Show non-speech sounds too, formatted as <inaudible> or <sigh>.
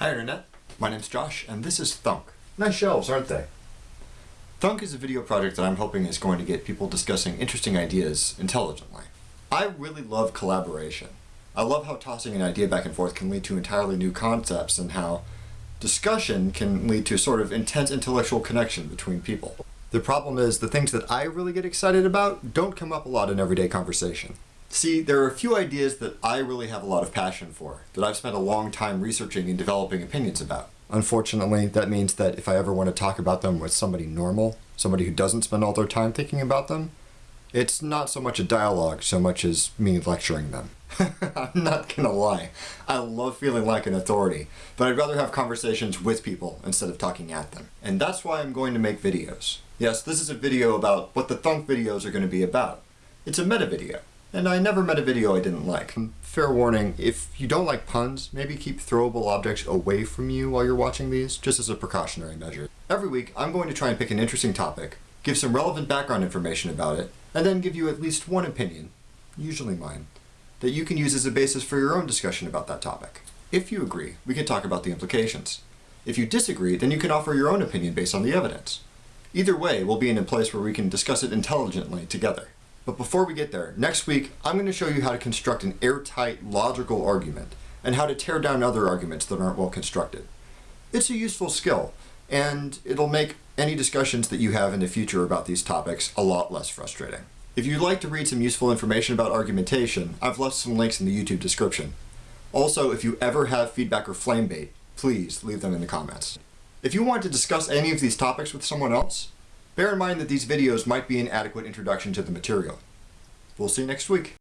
Hi Internet, my name's Josh and this is Thunk. Nice shelves, aren't they? Thunk is a video project that I'm hoping is going to get people discussing interesting ideas intelligently. I really love collaboration. I love how tossing an idea back and forth can lead to entirely new concepts and how discussion can lead to a sort of intense intellectual connection between people. The problem is the things that I really get excited about don't come up a lot in everyday conversation. See, there are a few ideas that I really have a lot of passion for, that I've spent a long time researching and developing opinions about. Unfortunately, that means that if I ever want to talk about them with somebody normal, somebody who doesn't spend all their time thinking about them, it's not so much a dialogue so much as me lecturing them. <laughs> I'm not gonna lie, I love feeling like an authority, but I'd rather have conversations with people instead of talking at them. And that's why I'm going to make videos. Yes, this is a video about what the Thunk videos are going to be about. It's a meta video and I never met a video I didn't like. Fair warning, if you don't like puns, maybe keep throwable objects away from you while you're watching these, just as a precautionary measure. Every week, I'm going to try and pick an interesting topic, give some relevant background information about it, and then give you at least one opinion, usually mine, that you can use as a basis for your own discussion about that topic. If you agree, we can talk about the implications. If you disagree, then you can offer your own opinion based on the evidence. Either way, we'll be in a place where we can discuss it intelligently together. But before we get there, next week I'm going to show you how to construct an airtight logical argument and how to tear down other arguments that aren't well constructed. It's a useful skill and it'll make any discussions that you have in the future about these topics a lot less frustrating. If you'd like to read some useful information about argumentation, I've left some links in the YouTube description. Also, if you ever have feedback or flame bait, please leave them in the comments. If you want to discuss any of these topics with someone else, Bear in mind that these videos might be an adequate introduction to the material. We'll see you next week.